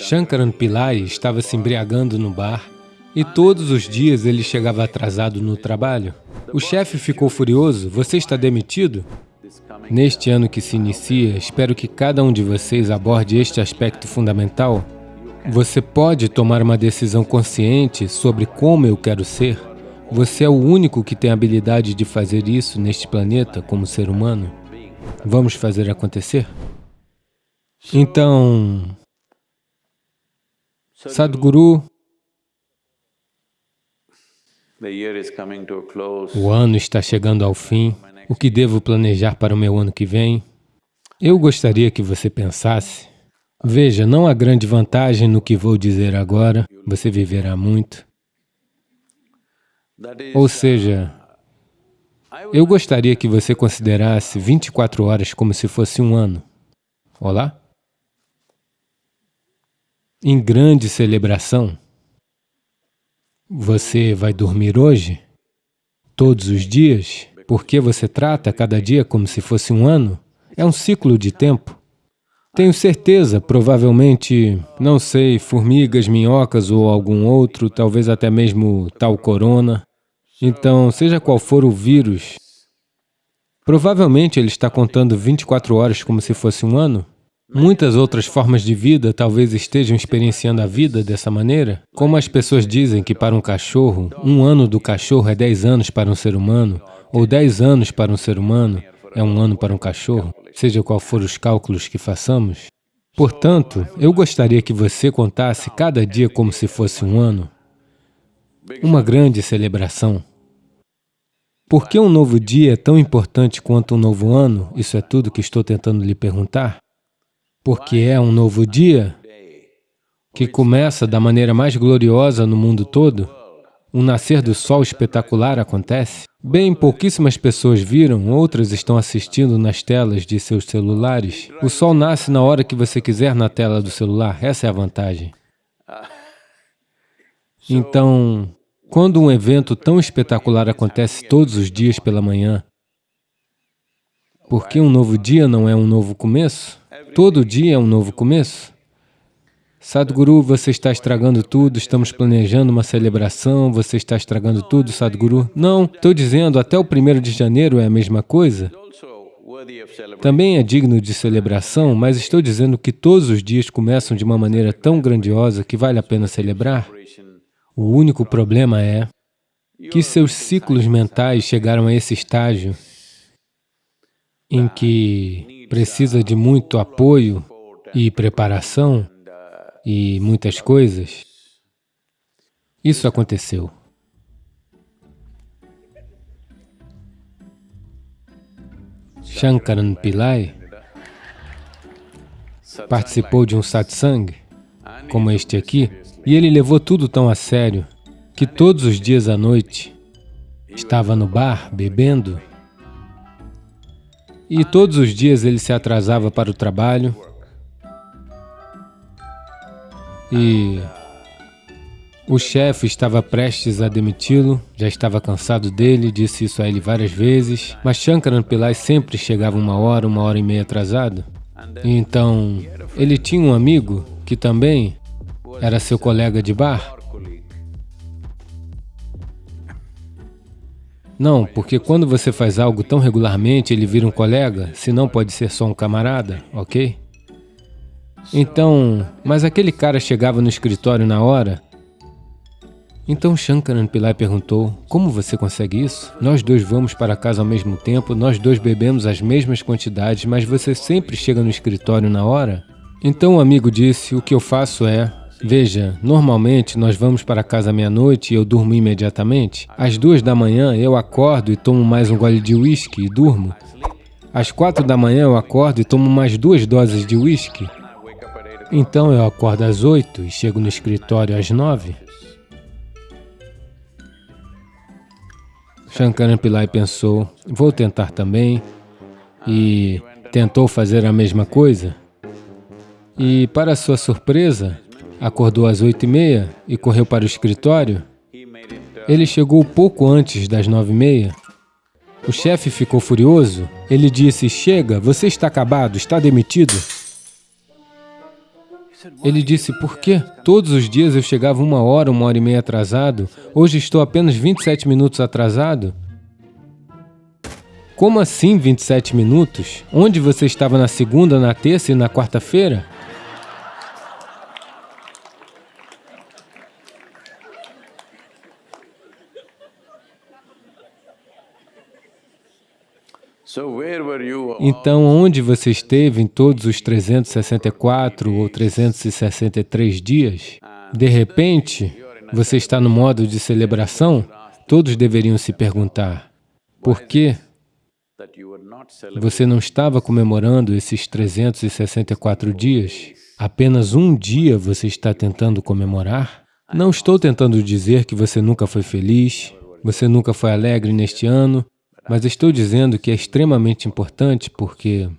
Shankaran Pillai estava se embriagando no bar e todos os dias ele chegava atrasado no trabalho. O chefe ficou furioso, você está demitido? Neste ano que se inicia, espero que cada um de vocês aborde este aspecto fundamental. Você pode tomar uma decisão consciente sobre como eu quero ser? Você é o único que tem a habilidade de fazer isso neste planeta como ser humano. Vamos fazer acontecer? Então, Sadhguru, o ano está chegando ao fim. O que devo planejar para o meu ano que vem? Eu gostaria que você pensasse. Veja, não há grande vantagem no que vou dizer agora, você viverá muito. Ou seja, eu gostaria que você considerasse 24 horas como se fosse um ano. Olá? Em grande celebração. Você vai dormir hoje? Todos os dias? Porque você trata cada dia como se fosse um ano? É um ciclo de tempo. Tenho certeza, provavelmente, não sei, formigas, minhocas ou algum outro, talvez até mesmo tal corona. Então, seja qual for o vírus, provavelmente ele está contando 24 horas como se fosse um ano. Muitas outras formas de vida talvez estejam experienciando a vida dessa maneira. Como as pessoas dizem que para um cachorro, um ano do cachorro é 10 anos para um ser humano, ou 10 anos para um ser humano é um ano para um cachorro, seja qual for os cálculos que façamos. Portanto, eu gostaria que você contasse cada dia como se fosse um ano, uma grande celebração. Por que um novo dia é tão importante quanto um novo ano? Isso é tudo que estou tentando lhe perguntar porque é um novo dia que começa da maneira mais gloriosa no mundo todo. Um nascer do sol espetacular acontece. Bem, pouquíssimas pessoas viram, outras estão assistindo nas telas de seus celulares. O sol nasce na hora que você quiser na tela do celular, essa é a vantagem. Então, quando um evento tão espetacular acontece todos os dias pela manhã, por que um novo dia não é um novo começo? Todo dia é um novo começo. Sadhguru, você está estragando tudo, estamos planejando uma celebração, você está estragando tudo, Sadhguru. Não, estou dizendo, até o primeiro de janeiro é a mesma coisa. Também é digno de celebração, mas estou dizendo que todos os dias começam de uma maneira tão grandiosa que vale a pena celebrar. O único problema é que seus ciclos mentais chegaram a esse estágio em que precisa de muito apoio e preparação e muitas coisas. Isso aconteceu. Shankaran Pillai participou de um satsang, como este aqui, e ele levou tudo tão a sério que todos os dias à noite estava no bar bebendo e todos os dias ele se atrasava para o trabalho. E o chefe estava prestes a demiti-lo, já estava cansado dele, disse isso a ele várias vezes, mas Shankaran Pillai sempre chegava uma hora, uma hora e meia atrasado. Então, ele tinha um amigo que também era seu colega de bar, Não, porque quando você faz algo tão regularmente, ele vira um colega, se não pode ser só um camarada, ok? Então, mas aquele cara chegava no escritório na hora. Então Shankaran Pillai perguntou, como você consegue isso? Nós dois vamos para casa ao mesmo tempo, nós dois bebemos as mesmas quantidades, mas você sempre chega no escritório na hora? Então o amigo disse, o que eu faço é, Veja, normalmente nós vamos para casa meia-noite e eu durmo imediatamente. Às duas da manhã eu acordo e tomo mais um gole de uísque e durmo. Às quatro da manhã eu acordo e tomo mais duas doses de uísque. Então eu acordo às oito e chego no escritório às nove. Shankaran Pillai pensou, vou tentar também, e tentou fazer a mesma coisa. E, para sua surpresa, acordou às oito e meia e correu para o escritório, ele chegou pouco antes das nove e meia. O chefe ficou furioso. Ele disse, chega, você está acabado, está demitido. Ele disse, por quê? Todos os dias eu chegava uma hora, uma hora e meia atrasado, hoje estou apenas 27 minutos atrasado. Como assim 27 minutos? Onde você estava na segunda, na terça e na quarta-feira? Então, onde você esteve em todos os 364 ou 363 dias? De repente, você está no modo de celebração? Todos deveriam se perguntar, por que você não estava comemorando esses 364 dias? Apenas um dia você está tentando comemorar? Não estou tentando dizer que você nunca foi feliz, você nunca foi alegre neste ano, mas estou dizendo que é extremamente importante porque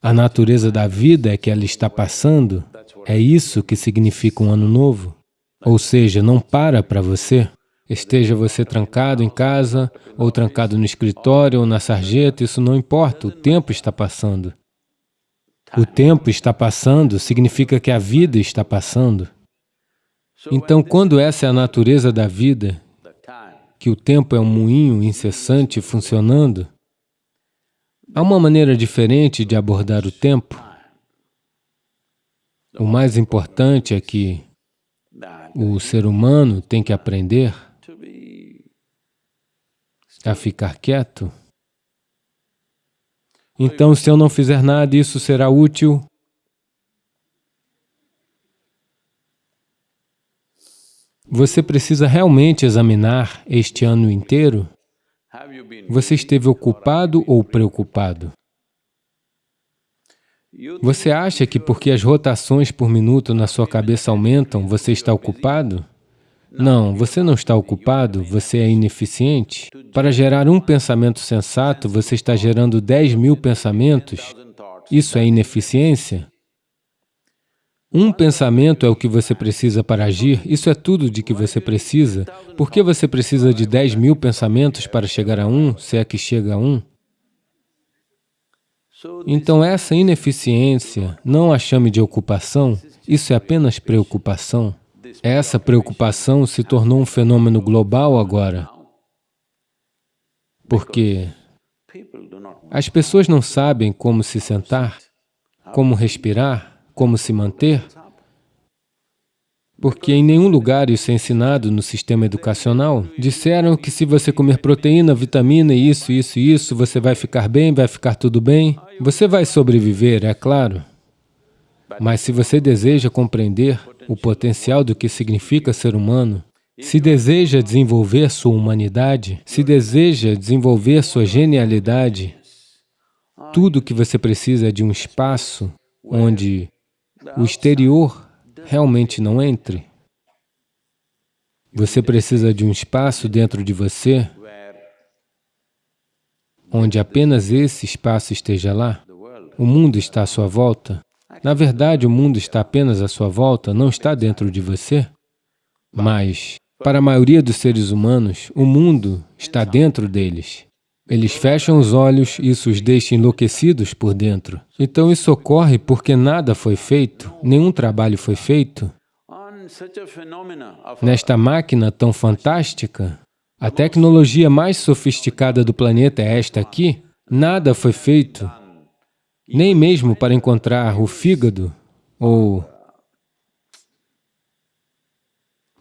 a natureza da vida é que ela está passando, é isso que significa um ano novo. Ou seja, não para para você. Esteja você trancado em casa, ou trancado no escritório, ou na sarjeta, isso não importa, o tempo está passando. O tempo está passando significa que a vida está passando. Então, quando essa é a natureza da vida, que o tempo é um moinho incessante funcionando, há uma maneira diferente de abordar o tempo. O mais importante é que o ser humano tem que aprender a ficar quieto. Então, se eu não fizer nada, isso será útil Você precisa realmente examinar este ano inteiro? Você esteve ocupado ou preocupado? Você acha que porque as rotações por minuto na sua cabeça aumentam, você está ocupado? Não, você não está ocupado, você é ineficiente. Para gerar um pensamento sensato, você está gerando 10 mil pensamentos. Isso é ineficiência? Um pensamento é o que você precisa para agir, isso é tudo de que você precisa. Por que você precisa de 10 mil pensamentos para chegar a um, se é que chega a um? Então essa ineficiência, não a chame de ocupação, isso é apenas preocupação. Essa preocupação se tornou um fenômeno global agora, porque as pessoas não sabem como se sentar, como respirar, como se manter, porque em nenhum lugar isso é ensinado no sistema educacional. Disseram que se você comer proteína, vitamina, isso, isso e isso, você vai ficar bem, vai ficar tudo bem. Você vai sobreviver, é claro. Mas se você deseja compreender o potencial do que significa ser humano, se deseja desenvolver sua humanidade, se deseja desenvolver sua genialidade, tudo o que você precisa é de um espaço onde o exterior realmente não entre. Você precisa de um espaço dentro de você onde apenas esse espaço esteja lá. O mundo está à sua volta. Na verdade, o mundo está apenas à sua volta, não está dentro de você. Mas, para a maioria dos seres humanos, o mundo está dentro deles. Eles fecham os olhos e isso os deixa enlouquecidos por dentro. Então isso ocorre porque nada foi feito, nenhum trabalho foi feito. Nesta máquina tão fantástica, a tecnologia mais sofisticada do planeta é esta aqui, nada foi feito, nem mesmo para encontrar o fígado ou...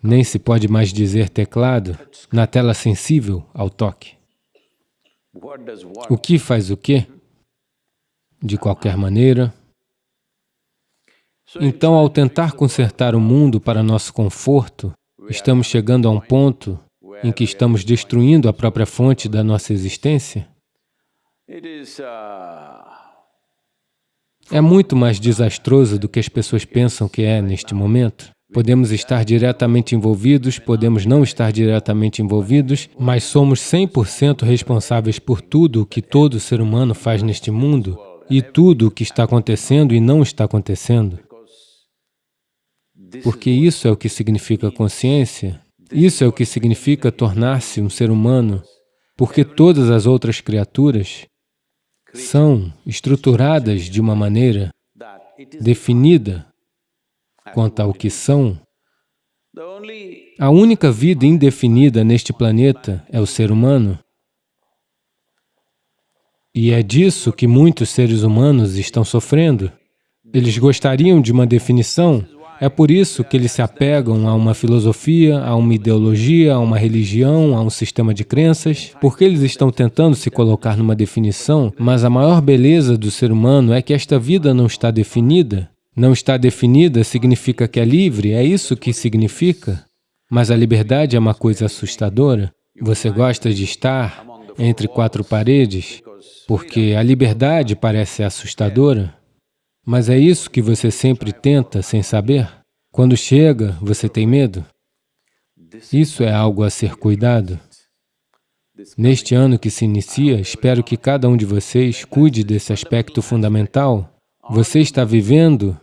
Nem se pode mais dizer teclado na tela sensível ao toque. O que faz o quê? De qualquer maneira. Então, ao tentar consertar o mundo para nosso conforto, estamos chegando a um ponto em que estamos destruindo a própria fonte da nossa existência? É muito mais desastroso do que as pessoas pensam que é neste momento. Podemos estar diretamente envolvidos, podemos não estar diretamente envolvidos, mas somos 100% responsáveis por tudo o que todo ser humano faz neste mundo e tudo o que está acontecendo e não está acontecendo. Porque isso é o que significa consciência, isso é o que significa tornar-se um ser humano, porque todas as outras criaturas são estruturadas de uma maneira definida quanto ao que são, a única vida indefinida neste planeta é o ser humano. E é disso que muitos seres humanos estão sofrendo. Eles gostariam de uma definição, é por isso que eles se apegam a uma filosofia, a uma ideologia, a uma religião, a um sistema de crenças, porque eles estão tentando se colocar numa definição, mas a maior beleza do ser humano é que esta vida não está definida. Não está definida significa que é livre, é isso que significa. Mas a liberdade é uma coisa assustadora. Você gosta de estar entre quatro paredes, porque a liberdade parece assustadora. Mas é isso que você sempre tenta sem saber? Quando chega, você tem medo? Isso é algo a ser cuidado. Neste ano que se inicia, espero que cada um de vocês cuide desse aspecto fundamental. Você está vivendo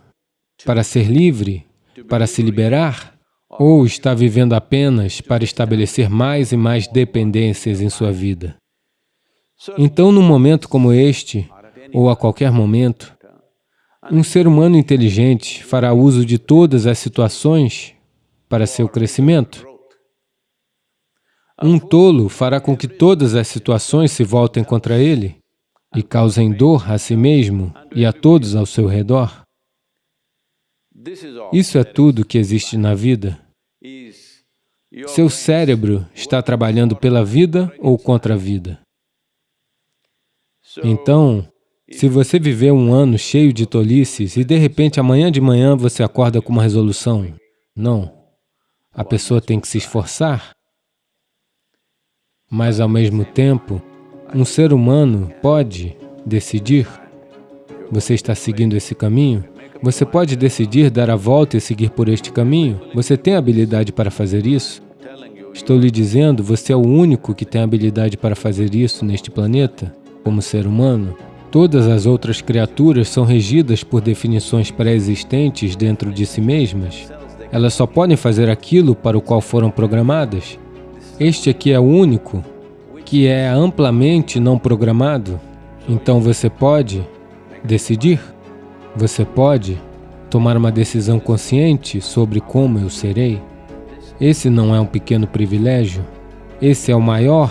para ser livre, para se liberar? Ou está vivendo apenas para estabelecer mais e mais dependências em sua vida? Então, num momento como este, ou a qualquer momento, um ser humano inteligente fará uso de todas as situações para seu crescimento. Um tolo fará com que todas as situações se voltem contra ele e causem dor a si mesmo e a todos ao seu redor. Isso é tudo que existe na vida. Seu cérebro está trabalhando pela vida ou contra a vida. Então, se você viver um ano cheio de tolices e de repente amanhã de manhã você acorda com uma resolução, não. A pessoa tem que se esforçar. Mas ao mesmo tempo, um ser humano pode decidir. Você está seguindo esse caminho? Você pode decidir dar a volta e seguir por este caminho? Você tem habilidade para fazer isso? Estou lhe dizendo, você é o único que tem habilidade para fazer isso neste planeta, como ser humano. Todas as outras criaturas são regidas por definições pré-existentes dentro de si mesmas. Elas só podem fazer aquilo para o qual foram programadas. Este aqui é o único, que é amplamente não programado. Então você pode decidir, você pode tomar uma decisão consciente sobre como eu serei. Esse não é um pequeno privilégio, esse é o maior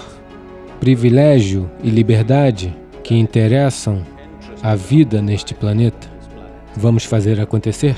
privilégio e liberdade que interessam a vida neste planeta. Vamos fazer acontecer?